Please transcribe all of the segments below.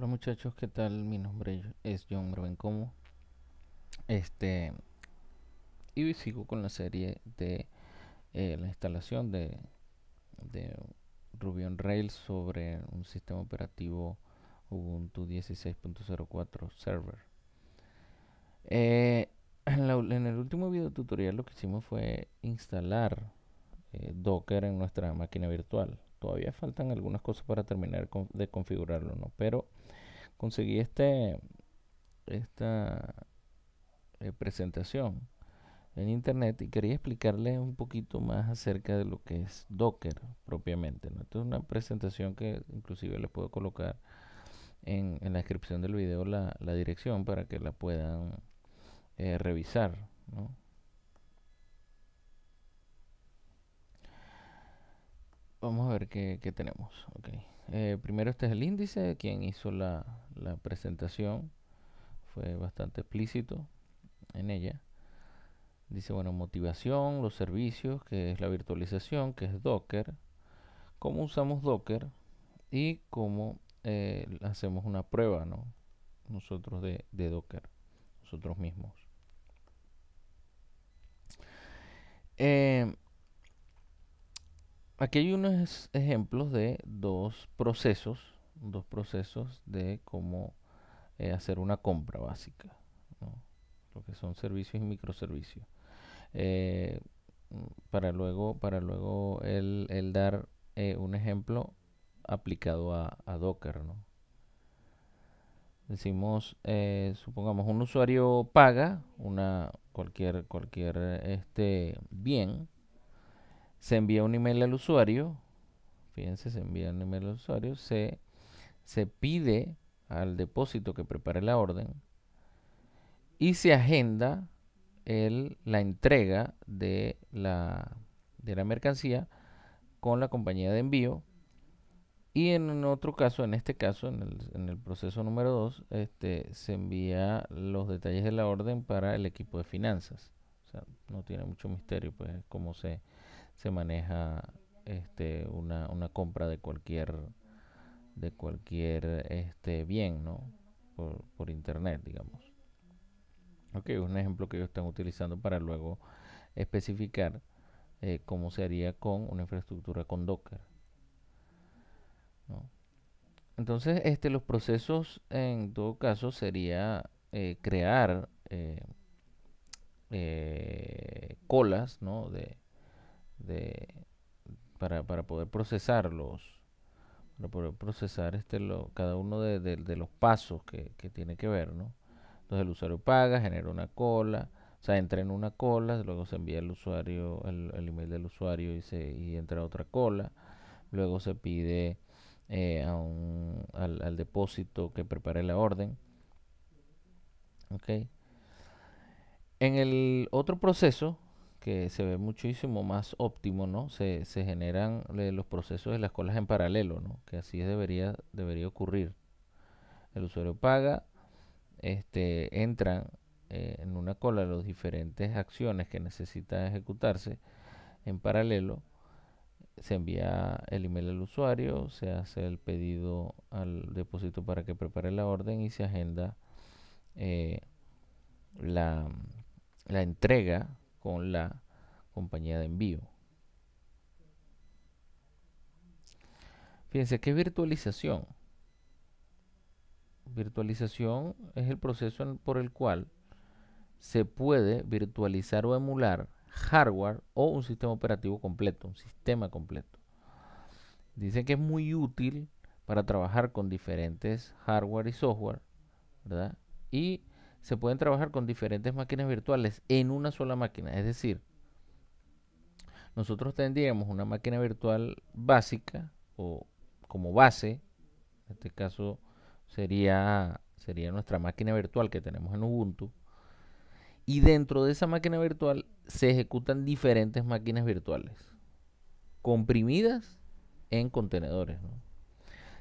Hola muchachos, ¿qué tal? Mi nombre es John Como. Este y sigo con la serie de eh, la instalación de, de Ruby on Rails sobre un sistema operativo Ubuntu 16.04 server. Eh, en, el último video tutorial lo que hicimos fue instalar eh, Docker en nuestra máquina virtual. Todavía faltan algunas cosas para terminar de configurarlo, ¿no? Pero conseguí este esta eh, presentación en internet y quería explicarles un poquito más acerca de lo que es Docker propiamente. ¿no? Esta es una presentación que inclusive les puedo colocar en, la descripción del video la, dirección para que la puedan eh, revisar. Vamos a ver qué, tenemos. Eh, primero este es el índice, quien hizo la, la presentación fue bastante explícito en ella. Dice, bueno, motivación, los servicios, que es la virtualización, que es Docker. Cómo usamos Docker y cómo eh, hacemos una prueba, ¿no? Nosotros de, Docker, nosotros mismos. Eh, aquí hay unos ejemplos de dos procesos, dos procesos de cómo eh, hacer una compra básica, lo que son servicios y microservicios. Eh, para luego, para luego el, dar eh, un ejemplo aplicado a, Docker. ¿no? Decimos, supongamos, un usuario paga una cualquier, cualquier este, bien, se envía un email al usuario, fíjense, se envía un email al usuario, se, se pide al depósito que prepare la orden y se agenda el, la entrega de la, de la mercancía con la compañía de envío. Y en otro caso, en este caso, en el, en el proceso número 2, este, se envía los detalles de la orden para el equipo de finanzas. O sea, no tiene mucho misterio, pues, cómo se, se maneja este, una, una compra de cualquier, de cualquier este, bien, ¿no? Por, por internet, digamos. Ok, un ejemplo que ellos están utilizando para luego especificar eh, cómo se haría con una infraestructura con Docker. Entonces, este, los procesos en todo caso sería eh, crear eh, colas ¿no? de, para, para, poder procesarlos para poder procesar este lo, cada uno de, de, los pasos que, que tiene que ver, ¿no? Entonces el usuario paga, genera una cola, o sea, entra en una cola, luego se envía el usuario, el, email del usuario y, se, y entra otra cola. Luego se pide eh, a un, al, depósito que prepare la orden. ¿Ok? En el otro proceso, que se ve muchísimo más óptimo, ¿no? Se, generan los procesos de las colas en paralelo, ¿no? Que así debería, debería ocurrir. El usuario paga, este, entran eh, en una cola las diferentes acciones que necesitan ejecutarse en paralelo, se envía el email al usuario, se hace el pedido al depósito para que prepare la orden y se agenda eh, la, la entrega con la compañía de envío. Fíjense, ¿qué virtualización? Virtualización es el proceso por el cual se puede virtualizar o emular hardware o un sistema operativo completo, un sistema completo. Dicen que es muy útil para trabajar con diferentes hardware y software, ¿verdad? Y se pueden trabajar con diferentes máquinas virtuales en una sola máquina. Es decir, nosotros tendríamos una máquina virtual básica o como base, en este caso sería, sería nuestra máquina virtual que tenemos en Ubuntu. Y dentro de esa máquina virtual se ejecutan diferentes máquinas virtuales, comprimidas en contenedores.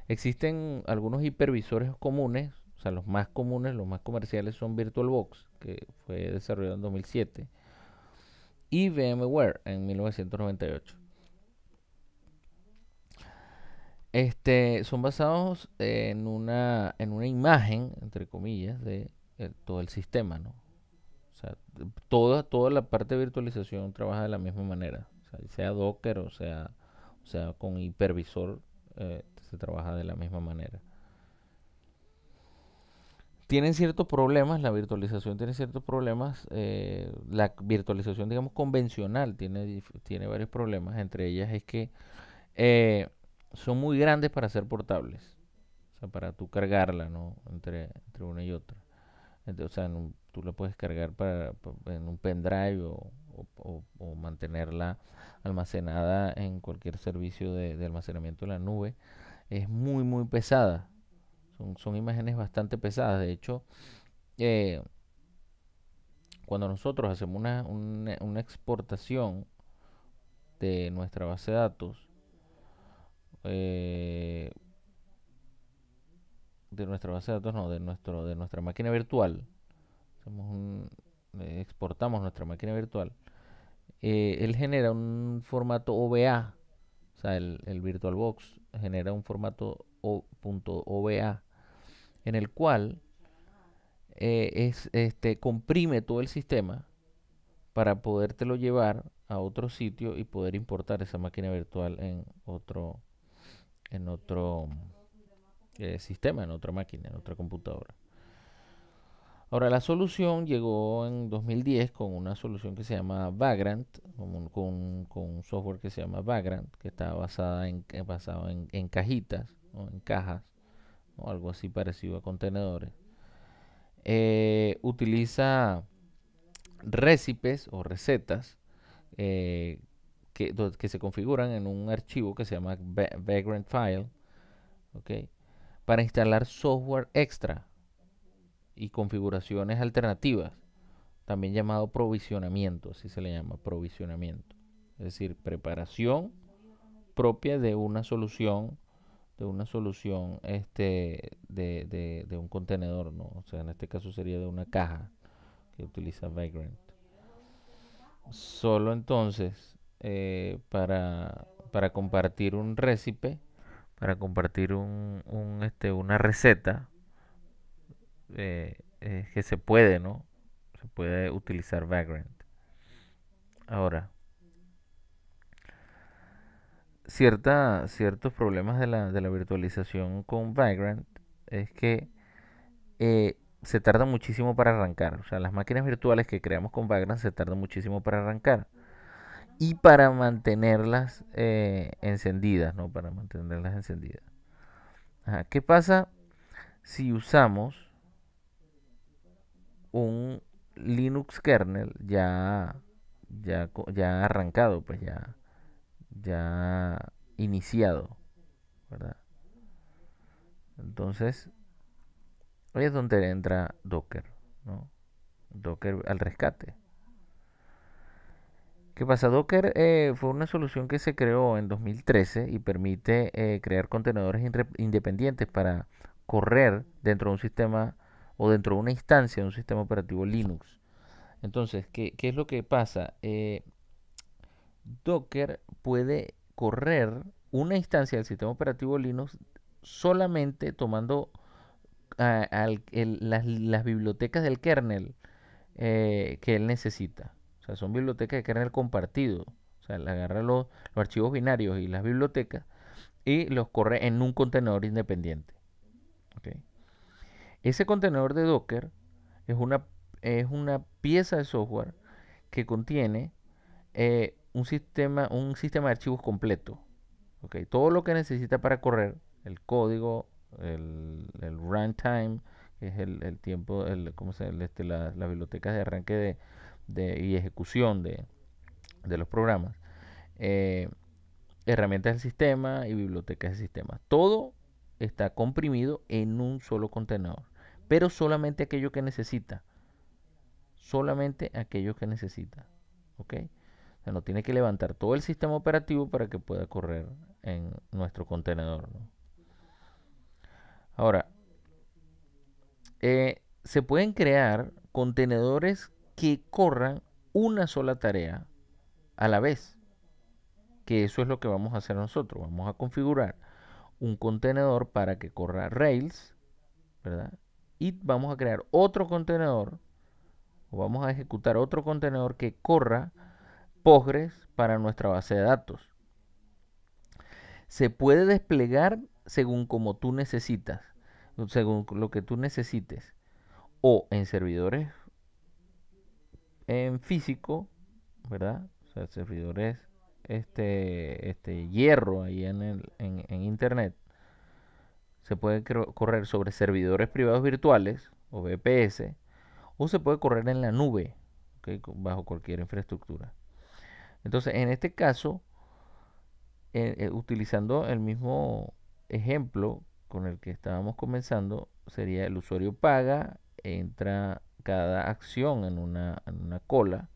Existen algunos hipervisores comunes, o sea, los más comunes, los más comerciales son VirtualBox, que fue desarrollado en 2007, y VMware en 1998. este, son basados en una, en una imagen, entre comillas, de eh, todo el sistema, ¿no? O sea, toda, toda la parte de virtualización trabaja de la misma manera. O sea, sea Docker o sea, o sea con hipervisor, eh, se trabaja de la misma manera. Tienen ciertos problemas, la virtualización tiene ciertos problemas. eh, la virtualización, digamos, convencional tiene, tiene varios problemas. Entre ellas es que eh, son muy grandes para ser portables. O sea, para tú cargarla, ¿no? Entre, entre una y otra. O sea, un- tú la puedes cargar para, pa- en un pendrive o, o- mantenerla almacenada en cualquier servicio de, de almacenamiento en la nube. Es muy, muy pesada. Son, son imágenes bastante pesadas. De hecho, eh, cuando nosotros hacemos una, una, una exportación de nuestra base de datos, eh, de nuestra base de datos, no, de nuestro, de nuestra máquina virtual, un- exportamos nuestra máquina virtual, eh, él genera un formato OVA, o sea, el, el VirtualBox genera un formato o- punto en el cual eh, es, este, comprime todo el sistema para podértelo llevar a otro sitio y poder importar esa máquina virtual en otro, en otro eh, sistema, en otra máquina, en otra computadora. Ahora, la solución llegó en 2010 con una solución que se llama Vagrant, con, un- con- software que se llama Vagrant, que está basada en, basado en, en cajitas, ¿no? en cajas, o algo así parecido a contenedores. Eh, utiliza récipes o recetas eh, que, se configuran en un archivo que se llama Va- Vagrant File. Para instalar software extra y configuraciones alternativas, también llamado provisionamiento, así se le llama, provisionamiento. Es decir, preparación propia de una solución, de una solución este, de, de- de un contenedor, ¿no? O sea, en este caso sería de una caja que utiliza Vagrant. Solo entonces, eh, para, para compartir un récipe, para compartir un, un, este, una receta, eh, que se puede, ¿no? Se puede utilizar Vagrant. Ahora, cierta, ciertos problemas de la, de la virtualización con Vagrant es que eh, se tarda muchísimo para arrancar. O sea, las máquinas virtuales que creamos con Vagrant se tardan muchísimo para arrancar. Y para mantenerlas eh, encendidas, ¿no? Para mantenerlas encendidas. ¿Qué pasa si usamos un Linux kernel ya, ya, ya arrancado, pues ya, ya iniciado, ¿verdad? Entonces, ahí es donde entra Docker, ¿no? Docker al rescate. ¿Qué pasa? Docker eh, fue una solución que se creó en 2013 y permite eh, crear contenedores independientes para correr dentro de un sistema o dentro de una instancia de un sistema operativo Linux. Entonces, ¿qué, qué es lo que pasa? Eh, Docker puede correr una instancia del sistema operativo Linux solamente tomando ah, las, bibliotecas del kernel eh, que él necesita. O sea, son bibliotecas de kernel compartido. O sea, él agarra los, archivos binarios y las bibliotecas y los corre en un contenedor independiente. Ese contenedor de Docker es una, es una pieza de software que contiene eh, un, sistema, un sistema de archivos completo. ¿ok? Todo lo que necesita para correr, el código, el, el runtime, que es el, el tiempo, el, ¿cómo se, este, la- las bibliotecas de arranque de, de- y ejecución de, de los programas, eh, herramientas del sistema y bibliotecas del sistema. Todo está comprimido en un solo contenedor, pero solamente aquello que necesita. Solamente aquello que necesita. ¿Ok? O sea, no tiene que levantar todo el sistema operativo para que pueda correr en nuestro contenedor. Ahora, eh, se pueden crear contenedores que corran una sola tarea a la vez. Que eso es lo que vamos a hacer nosotros. Vamos a configurar un contenedor para que corra Rails, ¿verdad? Y vamos a crear otro contenedor, o vamos a ejecutar otro contenedor que corra Postgres para nuestra base de datos. Se puede desplegar según como tú necesitas, según lo que tú necesites, o en servidores en físico, ¿verdad? O sea, servidores este, este hierro ahí en, el, en, internet. Se puede correr sobre servidores privados virtuales o VPS o se puede correr en la nube bajo cualquier infraestructura. Entonces, en este caso, eh, eh, utilizando el mismo ejemplo con el que estábamos comenzando, sería el usuario paga, entra cada acción en una, en una cola,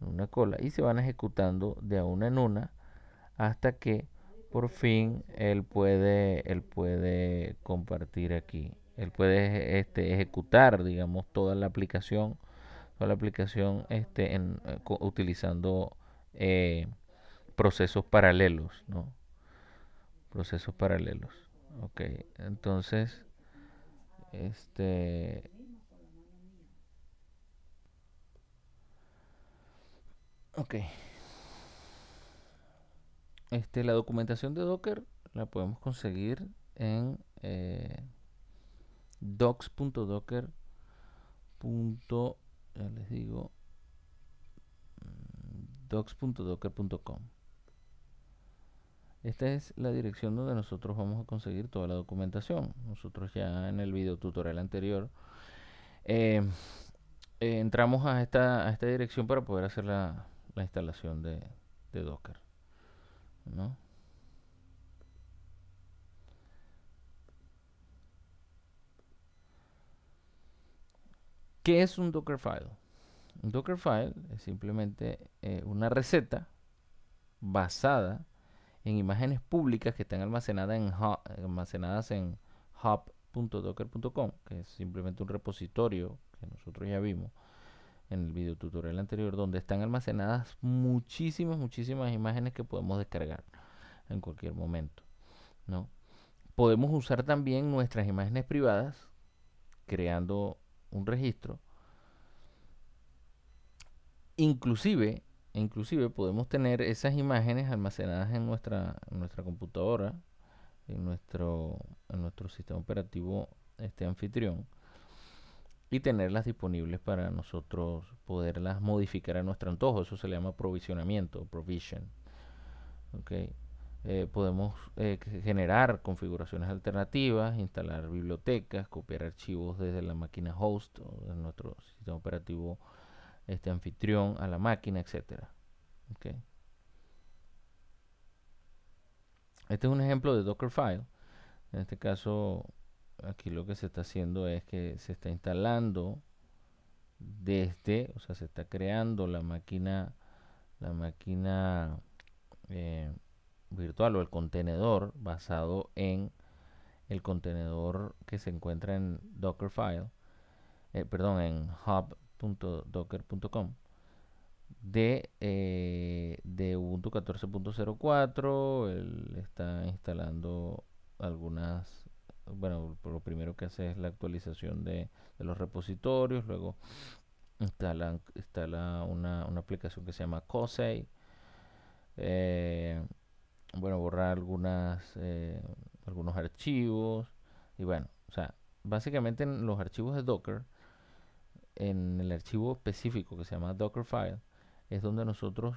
en una cola, y se van ejecutando de una en una hasta que por fin él puede, él puede compartir aquí. Él puede este, ejecutar, digamos, toda la aplicación, toda la aplicación este, en, eh, utilizando eh, procesos paralelos, ¿no? Procesos paralelos. Ok, entonces, este, Ok. Este, la documentación de Docker la podemos conseguir en eh, docs.docker. Ya les digo docs.docker.com. Esta es la dirección donde nosotros vamos a conseguir toda la documentación. Nosotros ya en el video tutorial anterior eh, eh, entramos a esta, dirección para poder hacer la, la instalación de, Docker. ¿Qué es un Dockerfile? Un Dockerfile es simplemente eh, una receta basada en imágenes públicas que están almacenadas en, almacenadas en hub.docker.com, que es simplemente un repositorio que nosotros ya vimos, en el video tutorial anterior, donde están almacenadas muchísimas, muchísimas imágenes que podemos descargar en cualquier momento. ¿no? Podemos usar también nuestras imágenes privadas, creando un registro. Inclusive, inclusive podemos tener esas imágenes almacenadas en nuestra, nuestra computadora, en nuestro, en nuestro sistema operativo este anfitrión y tenerlas disponibles para nosotros poderlas modificar a nuestro antojo. Eso se le llama provisionamiento, provision. Okay. Eh, podemos eh, generar configuraciones alternativas, instalar bibliotecas, copiar archivos desde la máquina host o de nuestro sistema operativo este anfitrión a la máquina, etcétera. Okay. Este es un ejemplo de Dockerfile. En este caso aquí lo que se está haciendo es que se está instalando desde, o sea, se está creando la máquina, la máquina eh, virtual o el contenedor basado en el contenedor que se encuentra en Dockerfile, eh, perdón, en hub.docker.com de, eh, de Ubuntu 14.04. Él está instalando algunas bueno, lo primero que hace es la actualización de, los repositorios, luego instala, instala una, aplicación que se llama COSEI, eh, bueno, borrar algunas, eh, algunos archivos, y bueno, o sea, básicamente en los archivos de Docker, en el archivo específico que se llama Dockerfile, es donde nosotros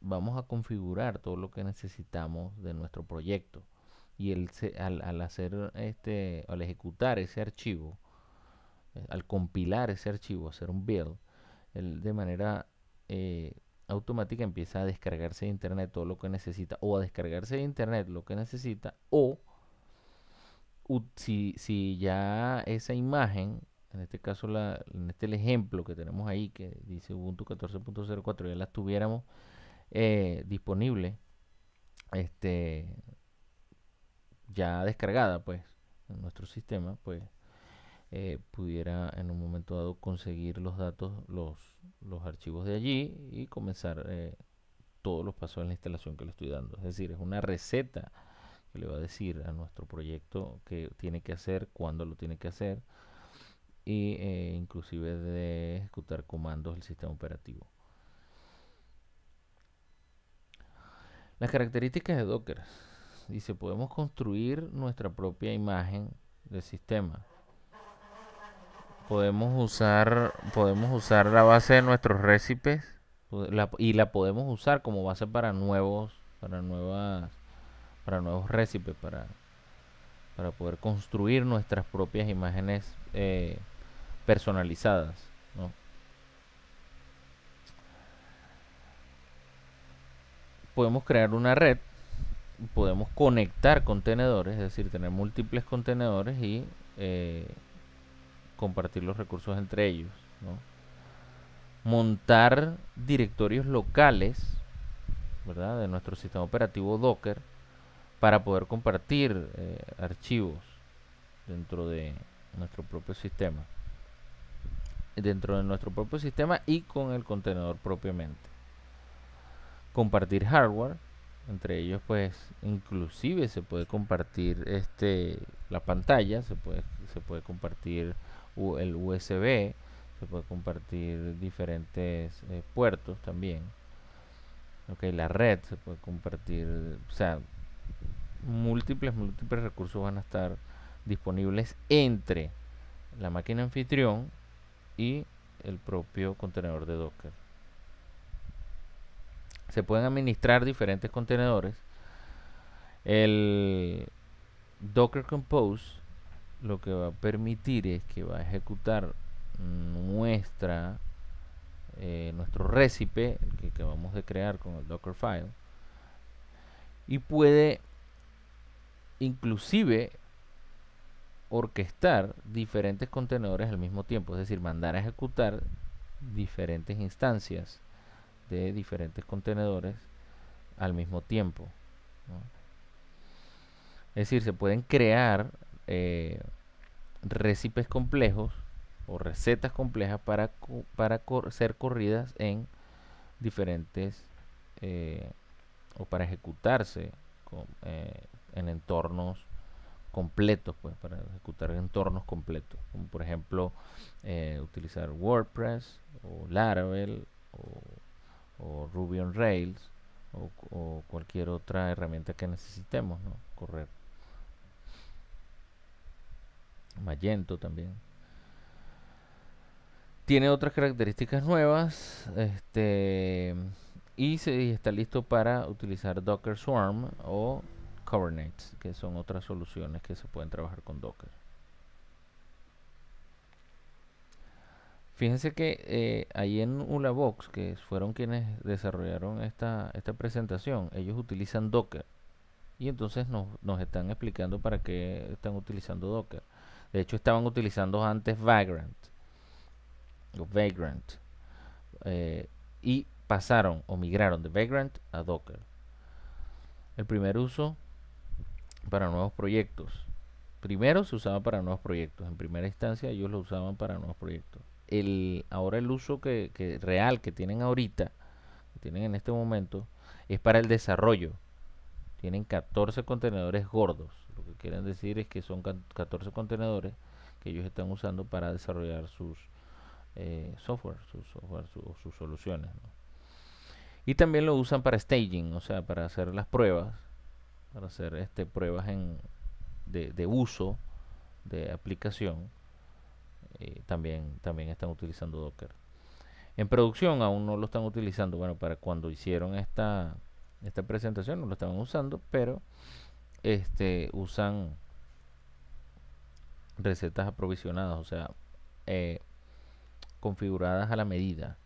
vamos a configurar todo lo que necesitamos de nuestro proyecto. Y el, al, al, hacer este al ejecutar ese archivo eh, al compilar ese archivo hacer un build él de manera eh, automática empieza a descargarse de internet todo lo que necesita o a descargarse de internet lo que necesita o si, si ya esa imagen en este caso la, en este el ejemplo que tenemos ahí que dice Ubuntu 14.04 ya la tuviéramos eh, disponible este ya descargada pues en nuestro sistema pues eh, pudiera en un momento dado conseguir los datos los, los archivos de allí y comenzar eh, todos los pasos en la instalación que le estoy dando. Es decir es una receta que le va a decir a nuestro proyecto que tiene que hacer, cuándo lo tiene que hacer y eh, inclusive de ejecutar comandos del sistema operativo. Las características de Docker. Dice, podemos construir nuestra propia imagen del sistema. Podemos usar, podemos usar la base de nuestros recipes y la podemos usar como base para nuevos, para nuevas, para nuevos recipes, para, para poder construir nuestras propias imágenes eh, personalizadas. Podemos crear una red, podemos conectar contenedores, es decir, tener múltiples contenedores y eh, compartir los recursos entre ellos. Montar directorios locales ¿verdad? de nuestro sistema operativo Docker para poder compartir eh, archivos dentro de nuestro propio sistema dentro de nuestro propio sistema y con el contenedor propiamente. Compartir hardware entre ellos pues inclusive se puede compartir este la pantalla se puede se puede compartir el USB se puede compartir diferentes eh, puertos también. Ok la red se puede compartir o sea múltiples múltiples recursos van a estar disponibles entre la máquina anfitrión y el propio contenedor de Docker. Se pueden administrar diferentes contenedores. El Docker Compose lo que va a permitir es que va a ejecutar nuestra eh, nuestro recipe, el que acabamos de crear con el Dockerfile, y puede inclusive orquestar diferentes contenedores al mismo tiempo, es decir, mandar a ejecutar diferentes instancias de diferentes contenedores al mismo tiempo. Es decir, se pueden crear eh, recipes complejos o recetas complejas para, para ser corridas en diferentes eh, o para ejecutarse eh, en entornos completos, pues, para ejecutar entornos completos, como por ejemplo eh, utilizar WordPress o Laravel o, Ruby on Rails o, cualquier otra herramienta que necesitemos, ¿no? Correr. Magento también. Tiene otras características nuevas, este y se está listo para utilizar Docker Swarm o Kubernetes, que son otras soluciones que se pueden trabajar con Docker. Fíjense que eh, ahí en Ulabox, que fueron quienes desarrollaron esta, esta presentación, ellos utilizan Docker. Y entonces nos, están explicando para qué están utilizando Docker. De hecho, estaban utilizando antes Vagrant. O Vagrant. Eh, y pasaron o migraron de Vagrant a Docker. El primer uso para nuevos proyectos. Primero se usaba para nuevos proyectos. En primera instancia ellos lo usaban para nuevos proyectos. El, ahora el uso que, real que tienen ahorita, que tienen en este momento, es para el desarrollo. Tienen 14 contenedores gordos. Lo que quieren decir es que son 14 contenedores que ellos están usando para desarrollar sus eh, software, sus software, sus soluciones. Y también lo usan para staging, o sea, para hacer las pruebas para hacer este, pruebas en, de, uso de aplicación eh, también, también están utilizando Docker. En producción aún no lo están utilizando, bueno, para cuando hicieron esta, esta presentación no lo estaban usando, pero este usan recetas aprovisionadas, o sea, eh, configuradas a la medida.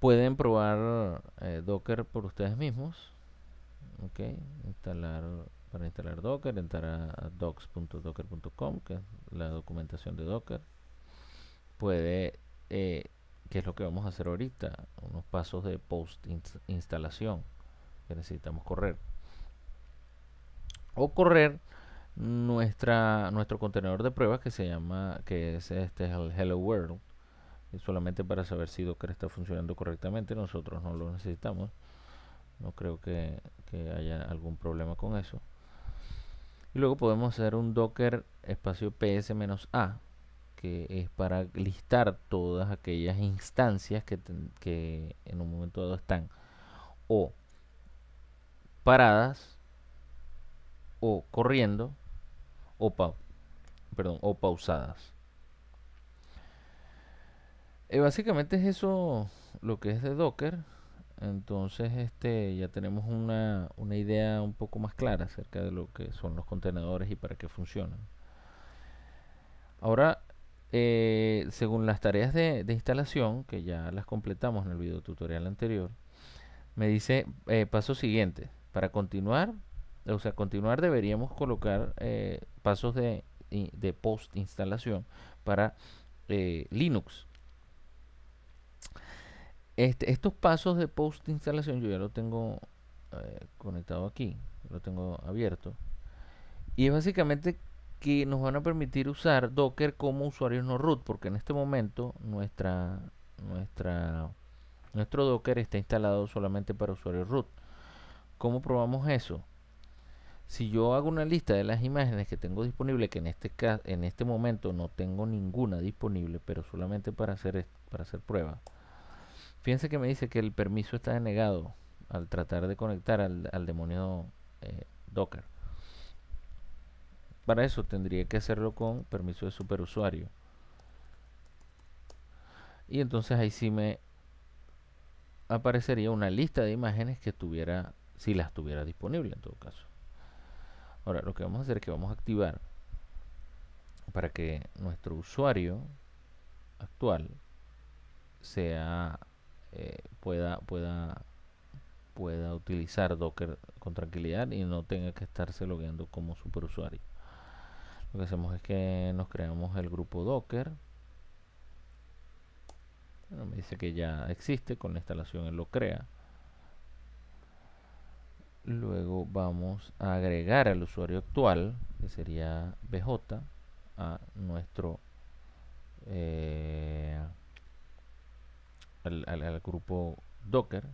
Pueden probar eh, Docker por ustedes mismos. Ok, instalar para instalar Docker, entrar a docs.docker.com, que es la documentación de Docker. Puede, eh, que es lo que vamos a hacer ahorita, unos pasos de post instalación que necesitamos correr. O correr nuestra nuestro contenedor de pruebas que se llama que es este es el Hello World solamente para saber si Docker está funcionando correctamente nosotros no lo necesitamos no creo que, que haya algún problema con eso. Y luego podemos hacer un docker espacio ps-a que es para listar todas aquellas instancias que, que en un momento dado están o paradas o corriendo o, perdón, o pausadas. Eh, básicamente es eso lo que es de Docker. Entonces este ya tenemos una, una idea un poco más clara acerca de lo que son los contenedores y para qué funcionan. Ahora eh, según las tareas de, instalación, que ya las completamos en el video tutorial anterior, me dice eh, paso siguiente. Para continuar, o sea, continuar deberíamos colocar eh, pasos de, de, post instalación para Linux. Este, estos pasos de post instalación yo ya lo tengo conectado aquí, lo tengo abierto. Y es básicamente que nos van a permitir usar Docker como usuarios no root, porque en este momento nuestra, nuestra, nuestro Docker está instalado solamente para usuarios root. ¿Cómo probamos eso? Si yo hago una lista de las imágenes que tengo disponible, que en este caso, en este momento no tengo ninguna disponible, pero solamente para hacer para hacer prueba. Fíjense que me dice que el permiso está denegado al tratar de conectar al, demonio eh, Docker. Para eso tendría que hacerlo con permiso de superusuario. Y entonces ahí sí me aparecería una lista de imágenes que tuviera, si las tuviera disponible en todo caso. Ahora lo que vamos a hacer es que vamos a activar para que nuestro usuario actual sea eh, pueda pueda pueda utilizar Docker con tranquilidad y no tenga que estarse logueando como superusuario. Lo que hacemos es que nos creamos el grupo docker. Me dice que ya existe con la instalación él lo crea. Luego vamos a agregar al usuario actual que sería bj a nuestro eh, al grupo docker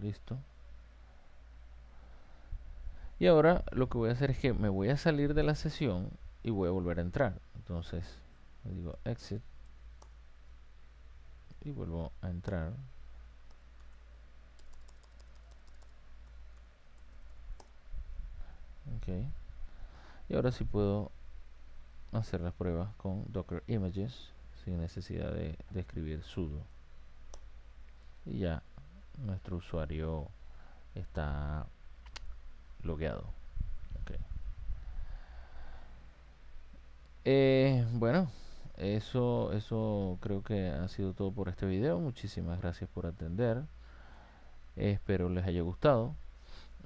listo y ahora lo que voy a hacer es que me voy a salir de la sesión y voy a volver a entrar. Entonces, digo exit y vuelvo a entrar. Ok. Y ahora sí puedo hacer las pruebas con Docker Images sin necesidad de, escribir sudo. Y ya nuestro usuario está logueado. Eh, bueno, eso, eso creo que ha sido todo por este video. Muchísimas gracias por atender. espero les haya gustado.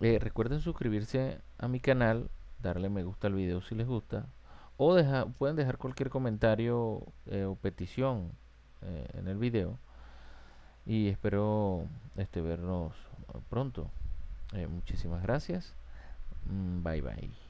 Eh, recuerden suscribirse a mi canal, darle me gusta al video si les gusta. O deja, pueden dejar cualquier comentario eh, o petición en el video. Y espero este, vernos pronto. muchísimas gracias. Mm, bye bye.